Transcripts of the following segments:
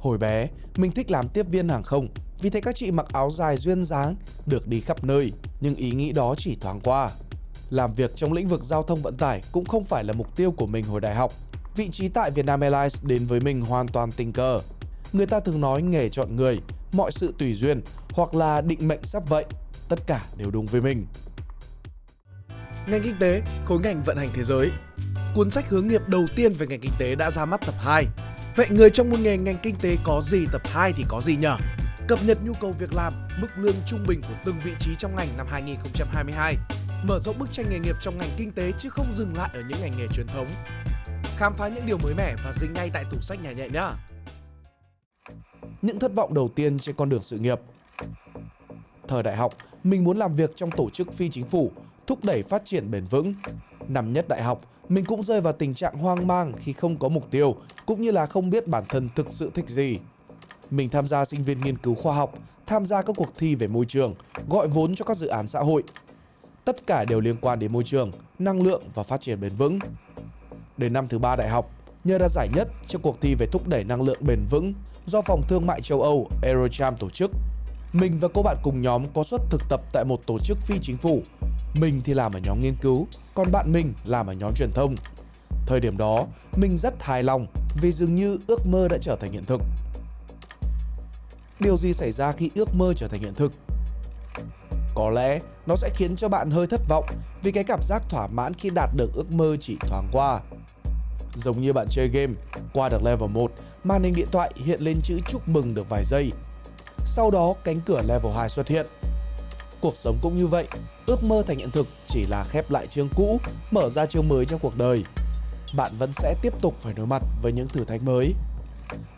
Hồi bé, mình thích làm tiếp viên hàng không vì thấy các chị mặc áo dài duyên dáng, được đi khắp nơi, nhưng ý nghĩ đó chỉ thoáng qua. Làm việc trong lĩnh vực giao thông vận tải cũng không phải là mục tiêu của mình hồi đại học. Vị trí tại Vietnam Airlines đến với mình hoàn toàn tình cờ. Người ta thường nói nghề chọn người, mọi sự tùy duyên hoặc là định mệnh sắp vậy, tất cả đều đúng với mình. Ngành kinh tế, khối ngành vận hành thế giới. Cuốn sách hướng nghiệp đầu tiên về ngành kinh tế đã ra mắt tập 2. Vậy người trong môn nghề ngành kinh tế có gì tập 2 thì có gì nhỉ? Cập nhật nhu cầu việc làm, mức lương trung bình của từng vị trí trong ngành năm 2022. Mở rộng bức tranh nghề nghiệp trong ngành kinh tế chứ không dừng lại ở những ngành nghề truyền thống. Khám phá những điều mới mẻ và dính ngay tại tủ sách nhà nhẹ nhá. Những thất vọng đầu tiên trên con đường sự nghiệp Thời đại học, mình muốn làm việc trong tổ chức phi chính phủ, thúc đẩy phát triển bền vững. Năm nhất đại học, mình cũng rơi vào tình trạng hoang mang khi không có mục tiêu, cũng như là không biết bản thân thực sự thích gì. Mình tham gia sinh viên nghiên cứu khoa học, tham gia các cuộc thi về môi trường, gọi vốn cho các dự án xã hội. Tất cả đều liên quan đến môi trường, năng lượng và phát triển bền vững. Đến năm thứ ba đại học, nhờ đạt giải nhất trong cuộc thi về thúc đẩy năng lượng bền vững do Phòng Thương mại châu Âu Eurocharm tổ chức. Mình và cô bạn cùng nhóm có suất thực tập tại một tổ chức phi chính phủ. Mình thì làm ở nhóm nghiên cứu, còn bạn mình làm ở nhóm truyền thông. Thời điểm đó, mình rất hài lòng vì dường như ước mơ đã trở thành hiện thực. Điều gì xảy ra khi ước mơ trở thành hiện thực? Có lẽ nó sẽ khiến cho bạn hơi thất vọng vì cái cảm giác thỏa mãn khi đạt được ước mơ chỉ thoáng qua. Giống như bạn chơi game, qua được level 1, màn hình điện thoại hiện lên chữ chúc mừng được vài giây. Sau đó cánh cửa level 2 xuất hiện. Cuộc sống cũng như vậy, ước mơ thành hiện thực chỉ là khép lại chương cũ, mở ra chương mới trong cuộc đời. Bạn vẫn sẽ tiếp tục phải đối mặt với những thử thách mới.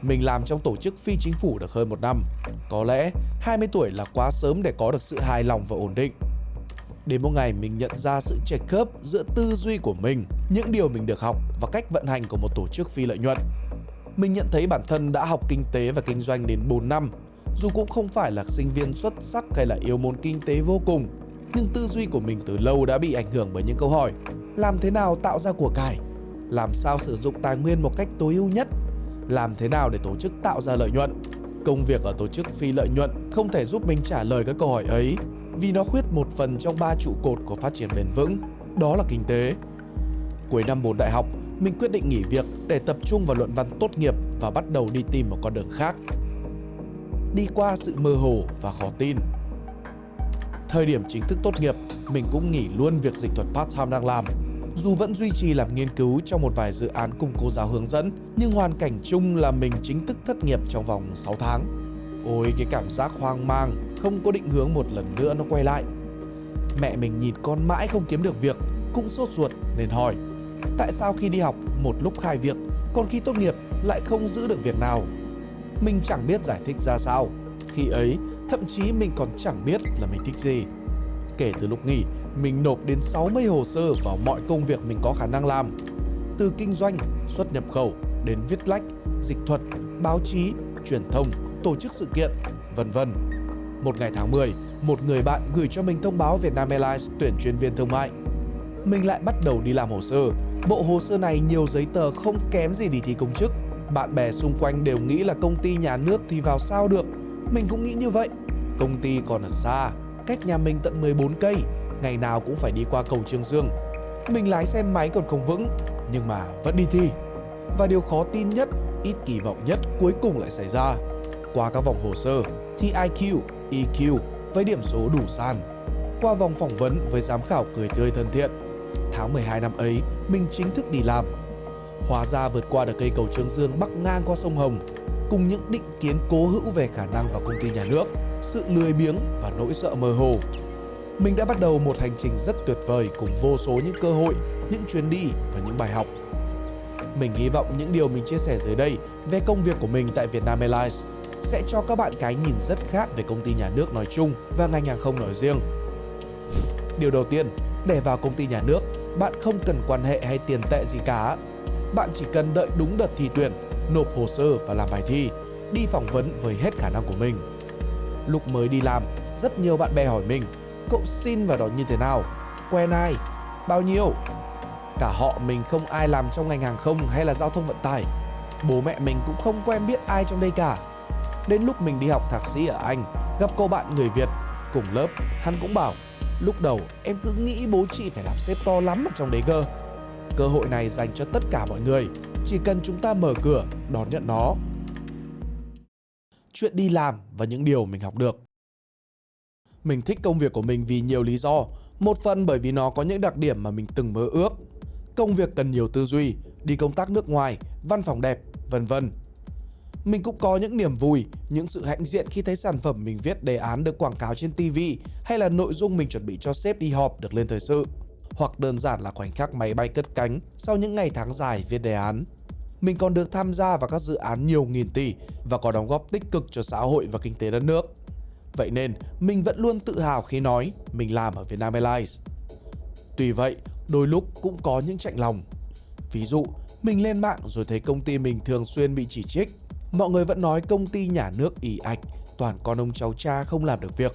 Mình làm trong tổ chức phi chính phủ được hơn một năm. Có lẽ 20 tuổi là quá sớm để có được sự hài lòng và ổn định. Đến một ngày mình nhận ra sự chệch khớp giữa tư duy của mình, những điều mình được học và cách vận hành của một tổ chức phi lợi nhuận. Mình nhận thấy bản thân đã học kinh tế và kinh doanh đến 4 năm, dù cũng không phải là sinh viên xuất sắc hay là yêu môn kinh tế vô cùng, nhưng tư duy của mình từ lâu đã bị ảnh hưởng bởi những câu hỏi làm thế nào tạo ra của cải, làm sao sử dụng tài nguyên một cách tối ưu nhất, làm thế nào để tổ chức tạo ra lợi nhuận. Công việc ở tổ chức phi lợi nhuận không thể giúp mình trả lời các câu hỏi ấy vì nó khuyết một phần trong ba trụ cột của phát triển bền vững, đó là kinh tế. Cuối năm 4 đại học, mình quyết định nghỉ việc để tập trung vào luận văn tốt nghiệp và bắt đầu đi tìm một con đường khác. Đi qua sự mơ hồ và khó tin. Thời điểm chính thức tốt nghiệp, mình cũng nghỉ luôn việc dịch thuật part-time đang làm. Dù vẫn duy trì làm nghiên cứu trong một vài dự án cùng cô giáo hướng dẫn, nhưng hoàn cảnh chung là mình chính thức thất nghiệp trong vòng 6 tháng. Ôi cái cảm giác hoang mang, không có định hướng một lần nữa nó quay lại. Mẹ mình nhìn con mãi không kiếm được việc, cũng sốt ruột nên hỏi Tại sao khi đi học một lúc hai việc, còn khi tốt nghiệp lại không giữ được việc nào? Mình chẳng biết giải thích ra sao. Khi ấy, thậm chí mình còn chẳng biết là mình thích gì. Kể từ lúc nghỉ, mình nộp đến 60 hồ sơ vào mọi công việc mình có khả năng làm. Từ kinh doanh, xuất nhập khẩu đến viết lách, dịch thuật, báo chí, truyền thông, tổ chức sự kiện, vân vân. Một ngày tháng 10, một người bạn gửi cho mình thông báo Vietnam Airlines tuyển chuyên viên thương mại. Mình lại bắt đầu đi làm hồ sơ. Bộ hồ sơ này nhiều giấy tờ không kém gì đi thi công chức. Bạn bè xung quanh đều nghĩ là công ty nhà nước thì vào sao được. Mình cũng nghĩ như vậy. Công ty còn ở xa, cách nhà mình tận 14 cây, ngày nào cũng phải đi qua cầu Trương Dương. Mình lái xe máy còn không vững, nhưng mà vẫn đi thi. Và điều khó tin nhất, ít kỳ vọng nhất cuối cùng lại xảy ra. Qua các vòng hồ sơ, thi IQ, EQ với điểm số đủ sàn. Qua vòng phỏng vấn với giám khảo cười tươi thân thiện. Tháng 12 năm ấy, mình chính thức đi làm. Hóa ra vượt qua được cây cầu Trương Dương bắc ngang qua sông Hồng, cùng những định kiến cố hữu về khả năng vào công ty nhà nước, sự lười biếng và nỗi sợ mơ hồ. Mình đã bắt đầu một hành trình rất tuyệt vời cùng vô số những cơ hội, những chuyến đi và những bài học. Mình hy vọng những điều mình chia sẻ dưới đây về công việc của mình tại Vietnam Airlines sẽ cho các bạn cái nhìn rất khác về công ty nhà nước nói chung và ngành hàng không nói riêng. Điều đầu tiên, để vào công ty nhà nước, bạn không cần quan hệ hay tiền tệ gì cả. Bạn chỉ cần đợi đúng đợt thi tuyển, nộp hồ sơ và làm bài thi, đi phỏng vấn với hết khả năng của mình. Lúc mới đi làm, rất nhiều bạn bè hỏi mình, cậu xin vào đó như thế nào? Quen ai? Bao nhiêu? Cả họ mình không ai làm trong ngành hàng không hay là giao thông vận tải. Bố mẹ mình cũng không quen biết ai trong đây cả. Đến lúc mình đi học thạc sĩ ở Anh, gặp cô bạn người Việt cùng lớp, hắn cũng bảo lúc đầu em cứ nghĩ bố chị phải làm sếp to lắm ở trong đấy cơ. Cơ hội này dành cho tất cả mọi người, chỉ cần chúng ta mở cửa đón nhận nó. Chuyện đi làm và những điều mình học được. Mình thích công việc của mình vì nhiều lý do, một phần bởi vì nó có những đặc điểm mà mình từng mơ ước. Công việc cần nhiều tư duy, đi công tác nước ngoài, văn phòng đẹp, vân vân. Mình cũng có những niềm vui, những sự hãnh diện khi thấy sản phẩm mình viết đề án được quảng cáo trên TV hay là nội dung mình chuẩn bị cho sếp đi họp được lên thời sự. Hoặc đơn giản là khoảnh khắc máy bay cất cánh sau những ngày tháng dài viết đề án. Mình còn được tham gia vào các dự án nhiều nghìn tỷ và có đóng góp tích cực cho xã hội và kinh tế đất nước. Vậy nên, mình vẫn luôn tự hào khi nói mình làm ở Vietnam Airlines. Tuy vậy, đôi lúc cũng có những chạnh lòng. Ví dụ, mình lên mạng rồi thấy công ty mình thường xuyên bị chỉ trích. Mọi người vẫn nói công ty nhà nước ỉ ạch, toàn con ông cháu cha không làm được việc.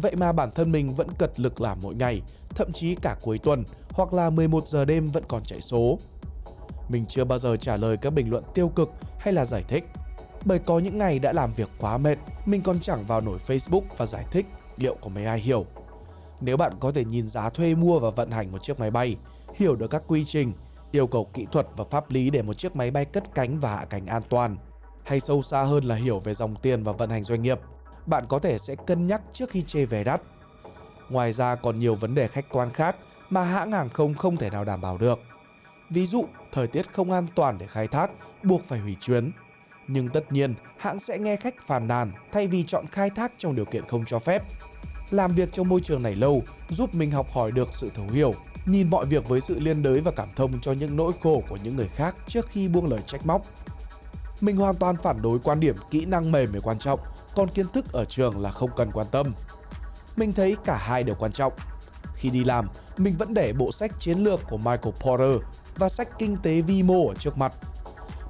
Vậy mà bản thân mình vẫn cật lực làm mỗi ngày, thậm chí cả cuối tuần hoặc là 11 giờ đêm vẫn còn chạy số. Mình chưa bao giờ trả lời các bình luận tiêu cực hay là giải thích. Bởi có những ngày đã làm việc quá mệt, mình còn chẳng vào nổi Facebook và giải thích liệu có mấy ai hiểu. Nếu bạn có thể nhìn giá thuê mua và vận hành một chiếc máy bay, hiểu được các quy trình, yêu cầu kỹ thuật và pháp lý để một chiếc máy bay cất cánh và hạ cánh an toàn, hay sâu xa hơn là hiểu về dòng tiền và vận hành doanh nghiệp, bạn có thể sẽ cân nhắc trước khi chê vé đắt. Ngoài ra còn nhiều vấn đề khách quan khác mà hãng hàng không không thể nào đảm bảo được. Ví dụ, thời tiết không an toàn để khai thác, buộc phải hủy chuyến. Nhưng tất nhiên, hãng sẽ nghe khách phàn nàn thay vì chọn khai thác trong điều kiện không cho phép. Làm việc trong môi trường này lâu giúp mình học hỏi được sự thấu hiểu, nhìn mọi việc với sự liên đới và cảm thông cho những nỗi khổ của những người khác trước khi buông lời trách móc. Mình hoàn toàn phản đối quan điểm kỹ năng mềm mới quan trọng, còn kiến thức ở trường là không cần quan tâm. Mình thấy cả hai đều quan trọng. Khi đi làm, mình vẫn để bộ sách chiến lược của Michael Porter và sách kinh tế vi mô ở trước mặt.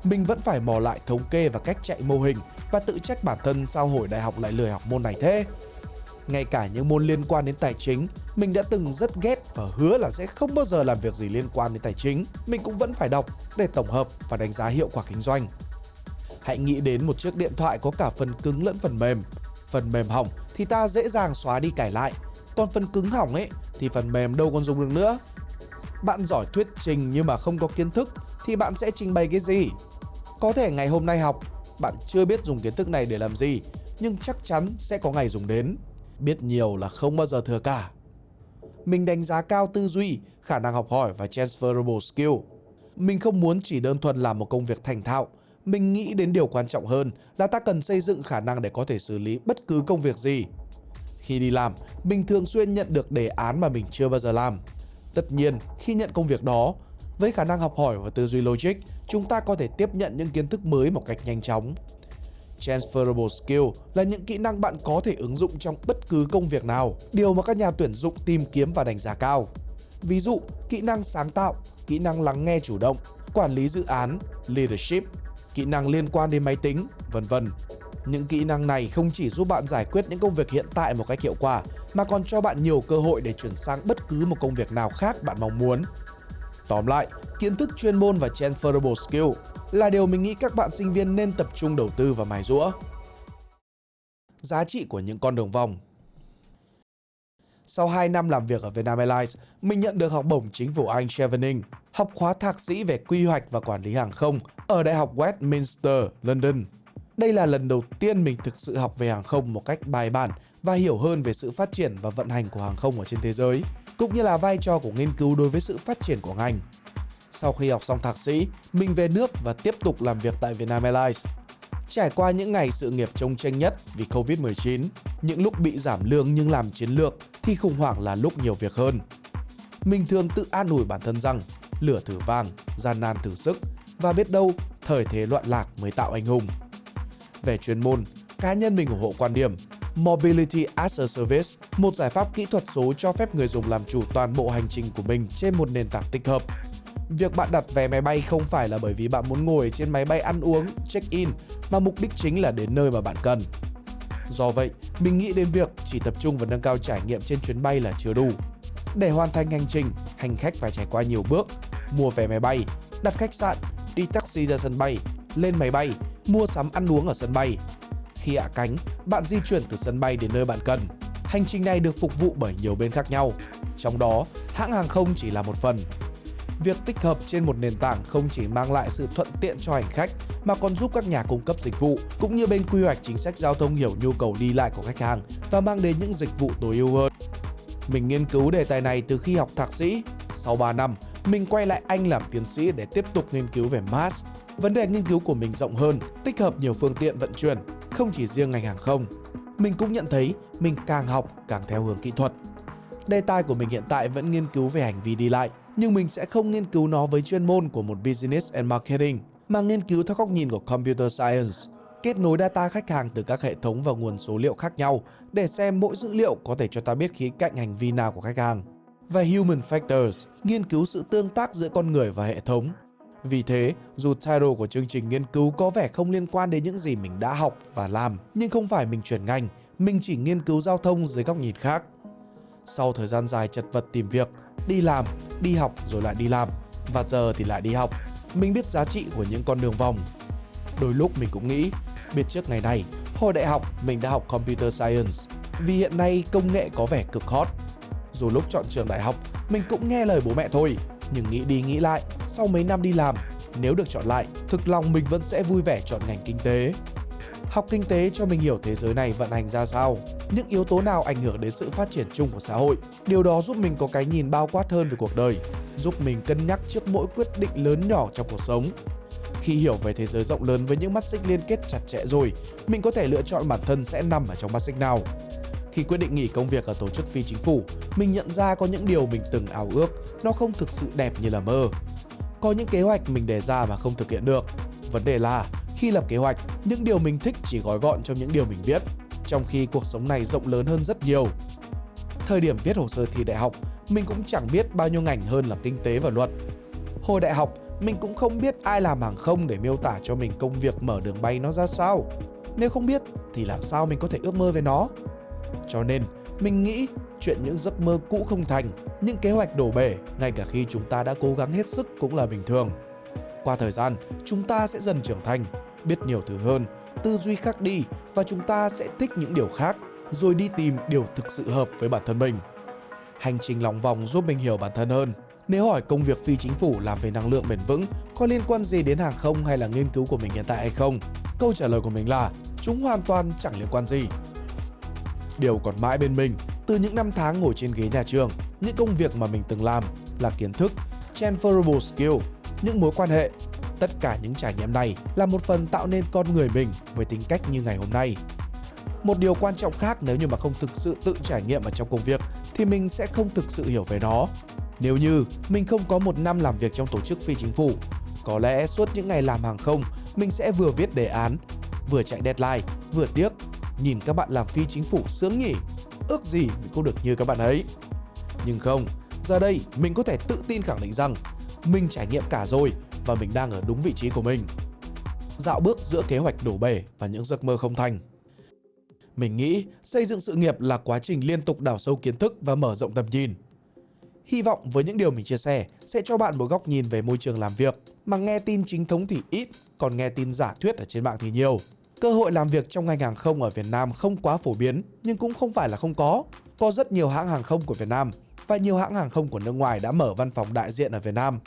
Mình vẫn phải mò lại thống kê và cách chạy mô hình và tự trách bản thân sao hồi đại học lại lười học môn này thế. Ngay cả những môn liên quan đến tài chính, mình đã từng rất ghét và hứa là sẽ không bao giờ làm việc gì liên quan đến tài chính. Mình cũng vẫn phải đọc để tổng hợp và đánh giá hiệu quả kinh doanh. Hãy nghĩ đến một chiếc điện thoại có cả phần cứng lẫn phần mềm. Phần mềm hỏng thì ta dễ dàng xóa đi cải lại, còn phần cứng hỏng ấy thì phần mềm đâu còn dùng được nữa. Bạn giỏi thuyết trình nhưng mà không có kiến thức thì bạn sẽ trình bày cái gì? Có thể ngày hôm nay học, bạn chưa biết dùng kiến thức này để làm gì, nhưng chắc chắn sẽ có ngày dùng đến. Biết nhiều là không bao giờ thừa cả. Mình đánh giá cao tư duy, khả năng học hỏi và transferable skill. Mình không muốn chỉ đơn thuần làm một công việc thành thạo, mình nghĩ đến điều quan trọng hơn là ta cần xây dựng khả năng để có thể xử lý bất cứ công việc gì. Khi đi làm, mình thường xuyên nhận được đề án mà mình chưa bao giờ làm. Tất nhiên, khi nhận công việc đó, với khả năng học hỏi và tư duy logic, chúng ta có thể tiếp nhận những kiến thức mới một cách nhanh chóng. Transferable skill là những kỹ năng bạn có thể ứng dụng trong bất cứ công việc nào, điều mà các nhà tuyển dụng tìm kiếm và đánh giá cao. Ví dụ, kỹ năng sáng tạo, kỹ năng lắng nghe chủ động, quản lý dự án, leadership, kỹ năng liên quan đến máy tính, vân vân. Những kỹ năng này không chỉ giúp bạn giải quyết những công việc hiện tại một cách hiệu quả mà còn cho bạn nhiều cơ hội để chuyển sang bất cứ một công việc nào khác bạn mong muốn. Tóm lại, kiến thức chuyên môn và transferable skill là điều mình nghĩ các bạn sinh viên nên tập trung đầu tư và mài rũa. Giá trị của những con đường vòng sau 2 năm làm việc ở Vietnam Airlines, mình nhận được học bổng chính phủ Anh Chevening, học khóa thạc sĩ về quy hoạch và quản lý hàng không ở Đại học Westminster, London. Đây là lần đầu tiên mình thực sự học về hàng không một cách bài bản và hiểu hơn về sự phát triển và vận hành của hàng không ở trên thế giới, cũng như là vai trò của nghiên cứu đối với sự phát triển của ngành. Sau khi học xong thạc sĩ, mình về nước và tiếp tục làm việc tại Vietnam Airlines. Trải qua những ngày sự nghiệp trông tranh nhất vì Covid-19, những lúc bị giảm lương nhưng làm chiến lược khi khủng hoảng là lúc nhiều việc hơn. Mình thường tự an ủi bản thân rằng lửa thử vàng, gian nan thử sức và biết đâu thời thế loạn lạc mới tạo anh hùng. Về chuyên môn, cá nhân mình ủng hộ quan điểm Mobility as a Service, một giải pháp kỹ thuật số cho phép người dùng làm chủ toàn bộ hành trình của mình trên một nền tảng tích hợp. Việc bạn đặt vé máy bay không phải là bởi vì bạn muốn ngồi trên máy bay ăn uống, check-in, mà mục đích chính là đến nơi mà bạn cần. Do vậy, mình nghĩ đến việc chỉ tập trung vào nâng cao trải nghiệm trên chuyến bay là chưa đủ. Để hoàn thành hành trình, hành khách phải trải qua nhiều bước, mua vé máy bay, đặt khách sạn, đi taxi ra sân bay, lên máy bay, mua sắm ăn uống ở sân bay. Khi hạ cánh, bạn di chuyển từ sân bay đến nơi bạn cần. Hành trình này được phục vụ bởi nhiều bên khác nhau, trong đó hãng hàng không chỉ là một phần. Việc tích hợp trên một nền tảng không chỉ mang lại sự thuận tiện cho hành khách mà còn giúp các nhà cung cấp dịch vụ cũng như bên quy hoạch chính sách giao thông hiểu nhu cầu đi lại của khách hàng và mang đến những dịch vụ tối ưu hơn. Mình nghiên cứu đề tài này từ khi học thạc sĩ. Sau 3 năm, mình quay lại Anh làm tiến sĩ để tiếp tục nghiên cứu về MaaS. Vấn đề nghiên cứu của mình rộng hơn, tích hợp nhiều phương tiện vận chuyển, không chỉ riêng ngành hàng không. Mình cũng nhận thấy mình càng học càng theo hướng kỹ thuật. Đề tài của mình hiện tại vẫn nghiên cứu về hành vi đi lại, nhưng mình sẽ không nghiên cứu nó với chuyên môn của một Business and Marketing, mà nghiên cứu theo góc nhìn của Computer Science kết nối data khách hàng từ các hệ thống và nguồn số liệu khác nhau để xem mỗi dữ liệu có thể cho ta biết khía cạnh hành vi nào của khách hàng. Và Human Factors, nghiên cứu sự tương tác giữa con người và hệ thống. Vì thế, dù title của chương trình nghiên cứu có vẻ không liên quan đến những gì mình đã học và làm, nhưng không phải mình chuyển ngành, mình chỉ nghiên cứu giao thông dưới góc nhìn khác. Sau thời gian dài chật vật tìm việc, đi làm, đi học rồi lại đi làm, và giờ thì lại đi học, mình biết giá trị của những con đường vòng. Đôi lúc mình cũng nghĩ Biết trước ngày này, hồi đại học mình đã học Computer Science vì hiện nay công nghệ có vẻ cực hot. Dù lúc chọn trường đại học, mình cũng nghe lời bố mẹ thôi, nhưng nghĩ đi nghĩ lại, sau mấy năm đi làm, nếu được chọn lại, thực lòng mình vẫn sẽ vui vẻ chọn ngành kinh tế. Học kinh tế cho mình hiểu thế giới này vận hành ra sao, những yếu tố nào ảnh hưởng đến sự phát triển chung của xã hội. Điều đó giúp mình có cái nhìn bao quát hơn về cuộc đời, giúp mình cân nhắc trước mỗi quyết định lớn nhỏ trong cuộc sống khi hiểu về thế giới rộng lớn với những mắt xích liên kết chặt chẽ rồi, mình có thể lựa chọn bản thân sẽ nằm ở trong mắt xích nào. Khi quyết định nghỉ công việc ở tổ chức phi chính phủ, mình nhận ra có những điều mình từng ảo ước, nó không thực sự đẹp như là mơ. Có những kế hoạch mình đề ra mà không thực hiện được. Vấn đề là khi lập kế hoạch, những điều mình thích chỉ gói gọn trong những điều mình biết, trong khi cuộc sống này rộng lớn hơn rất nhiều. Thời điểm viết hồ sơ thi đại học, mình cũng chẳng biết bao nhiêu ngành hơn là kinh tế và luật. Hồi đại học, mình cũng không biết ai làm hàng không để miêu tả cho mình công việc mở đường bay nó ra sao. Nếu không biết thì làm sao mình có thể ước mơ về nó? Cho nên, mình nghĩ chuyện những giấc mơ cũ không thành, những kế hoạch đổ bể ngay cả khi chúng ta đã cố gắng hết sức cũng là bình thường. Qua thời gian, chúng ta sẽ dần trưởng thành, biết nhiều thứ hơn, tư duy khác đi và chúng ta sẽ thích những điều khác, rồi đi tìm điều thực sự hợp với bản thân mình. Hành trình lòng vòng giúp mình hiểu bản thân hơn, nếu hỏi công việc phi chính phủ làm về năng lượng bền vững có liên quan gì đến hàng không hay là nghiên cứu của mình hiện tại hay không, câu trả lời của mình là chúng hoàn toàn chẳng liên quan gì. Điều còn mãi bên mình, từ những năm tháng ngồi trên ghế nhà trường, những công việc mà mình từng làm là kiến thức, transferable skill, những mối quan hệ. Tất cả những trải nghiệm này là một phần tạo nên con người mình với tính cách như ngày hôm nay. Một điều quan trọng khác nếu như mà không thực sự tự trải nghiệm ở trong công việc thì mình sẽ không thực sự hiểu về nó nếu như mình không có một năm làm việc trong tổ chức phi chính phủ, có lẽ suốt những ngày làm hàng không, mình sẽ vừa viết đề án, vừa chạy deadline, vừa tiếc. Nhìn các bạn làm phi chính phủ sướng nhỉ, ước gì mình cũng được như các bạn ấy. Nhưng không, giờ đây mình có thể tự tin khẳng định rằng mình trải nghiệm cả rồi và mình đang ở đúng vị trí của mình. Dạo bước giữa kế hoạch đổ bể và những giấc mơ không thành. Mình nghĩ xây dựng sự nghiệp là quá trình liên tục đào sâu kiến thức và mở rộng tầm nhìn. Hy vọng với những điều mình chia sẻ sẽ cho bạn một góc nhìn về môi trường làm việc mà nghe tin chính thống thì ít, còn nghe tin giả thuyết ở trên mạng thì nhiều. Cơ hội làm việc trong ngành hàng không ở Việt Nam không quá phổ biến nhưng cũng không phải là không có. Có rất nhiều hãng hàng không của Việt Nam và nhiều hãng hàng không của nước ngoài đã mở văn phòng đại diện ở Việt Nam.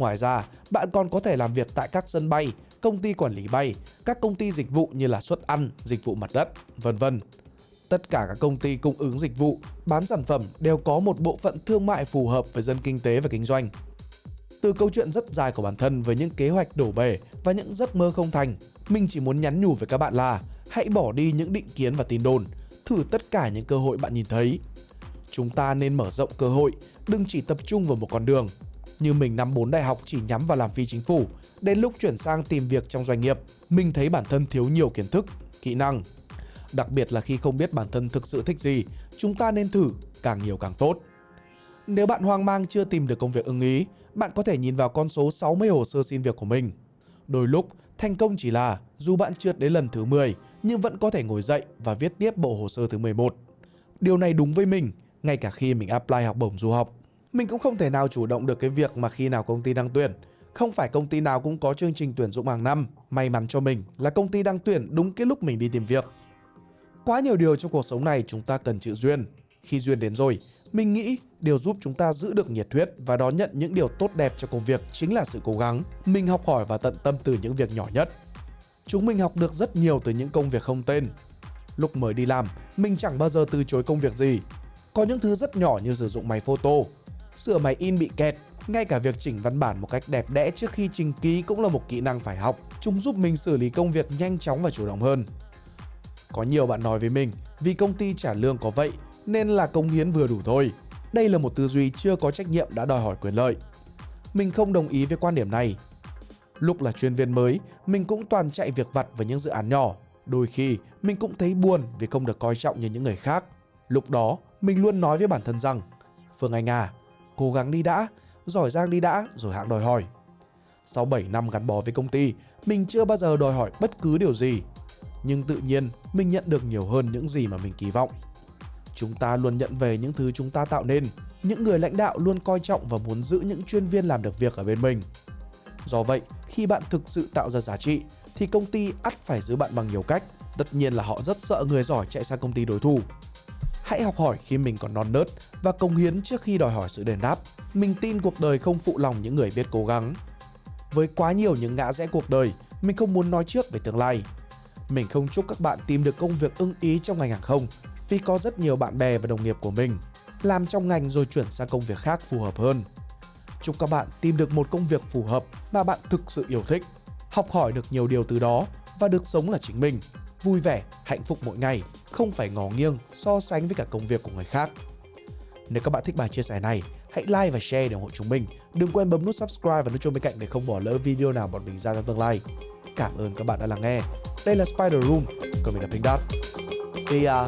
Ngoài ra, bạn còn có thể làm việc tại các sân bay, công ty quản lý bay, các công ty dịch vụ như là suất ăn, dịch vụ mặt đất, vân vân tất cả các công ty cung ứng dịch vụ, bán sản phẩm đều có một bộ phận thương mại phù hợp với dân kinh tế và kinh doanh. Từ câu chuyện rất dài của bản thân với những kế hoạch đổ bể và những giấc mơ không thành, mình chỉ muốn nhắn nhủ với các bạn là hãy bỏ đi những định kiến và tin đồn, thử tất cả những cơ hội bạn nhìn thấy. Chúng ta nên mở rộng cơ hội, đừng chỉ tập trung vào một con đường. Như mình năm 4 đại học chỉ nhắm vào làm phi chính phủ, đến lúc chuyển sang tìm việc trong doanh nghiệp, mình thấy bản thân thiếu nhiều kiến thức, kỹ năng đặc biệt là khi không biết bản thân thực sự thích gì, chúng ta nên thử, càng nhiều càng tốt. Nếu bạn hoang mang chưa tìm được công việc ưng ý, bạn có thể nhìn vào con số 60 hồ sơ xin việc của mình. Đôi lúc, thành công chỉ là dù bạn trượt đến lần thứ 10 nhưng vẫn có thể ngồi dậy và viết tiếp bộ hồ sơ thứ 11. Điều này đúng với mình, ngay cả khi mình apply học bổng du học. Mình cũng không thể nào chủ động được cái việc mà khi nào công ty đang tuyển. Không phải công ty nào cũng có chương trình tuyển dụng hàng năm. May mắn cho mình là công ty đang tuyển đúng cái lúc mình đi tìm việc. Quá nhiều điều trong cuộc sống này chúng ta cần chữ duyên. Khi duyên đến rồi, mình nghĩ điều giúp chúng ta giữ được nhiệt huyết và đón nhận những điều tốt đẹp cho công việc chính là sự cố gắng. Mình học hỏi và tận tâm từ những việc nhỏ nhất. Chúng mình học được rất nhiều từ những công việc không tên. Lúc mới đi làm, mình chẳng bao giờ từ chối công việc gì. Có những thứ rất nhỏ như sử dụng máy photo, sửa máy in bị kẹt, ngay cả việc chỉnh văn bản một cách đẹp đẽ trước khi trình ký cũng là một kỹ năng phải học. Chúng giúp mình xử lý công việc nhanh chóng và chủ động hơn. Có nhiều bạn nói với mình, vì công ty trả lương có vậy nên là công hiến vừa đủ thôi. Đây là một tư duy chưa có trách nhiệm đã đòi hỏi quyền lợi. Mình không đồng ý với quan điểm này. Lúc là chuyên viên mới, mình cũng toàn chạy việc vặt với những dự án nhỏ. Đôi khi, mình cũng thấy buồn vì không được coi trọng như những người khác. Lúc đó, mình luôn nói với bản thân rằng Phương Anh à, cố gắng đi đã, giỏi giang đi đã rồi hãng đòi hỏi. Sau 7 năm gắn bó với công ty, mình chưa bao giờ đòi hỏi bất cứ điều gì. Nhưng tự nhiên, mình nhận được nhiều hơn những gì mà mình kỳ vọng. Chúng ta luôn nhận về những thứ chúng ta tạo nên. Những người lãnh đạo luôn coi trọng và muốn giữ những chuyên viên làm được việc ở bên mình. Do vậy, khi bạn thực sự tạo ra giá trị, thì công ty ắt phải giữ bạn bằng nhiều cách. Tất nhiên là họ rất sợ người giỏi chạy sang công ty đối thủ. Hãy học hỏi khi mình còn non nớt và công hiến trước khi đòi hỏi sự đền đáp. Mình tin cuộc đời không phụ lòng những người biết cố gắng. Với quá nhiều những ngã rẽ cuộc đời, mình không muốn nói trước về tương lai. Mình không chúc các bạn tìm được công việc ưng ý trong ngành hàng không vì có rất nhiều bạn bè và đồng nghiệp của mình làm trong ngành rồi chuyển sang công việc khác phù hợp hơn. Chúc các bạn tìm được một công việc phù hợp mà bạn thực sự yêu thích, học hỏi được nhiều điều từ đó và được sống là chính mình, vui vẻ, hạnh phúc mỗi ngày, không phải ngó nghiêng so sánh với cả công việc của người khác. Nếu các bạn thích bài chia sẻ này, hãy like và share để ủng hộ chúng mình. Đừng quên bấm nút subscribe và nút chuông bên cạnh để không bỏ lỡ video nào bọn mình ra trong tương lai. Cảm ơn các bạn đã lắng nghe. Đây là Spider Room, còn mình là Pink Dot. See ya!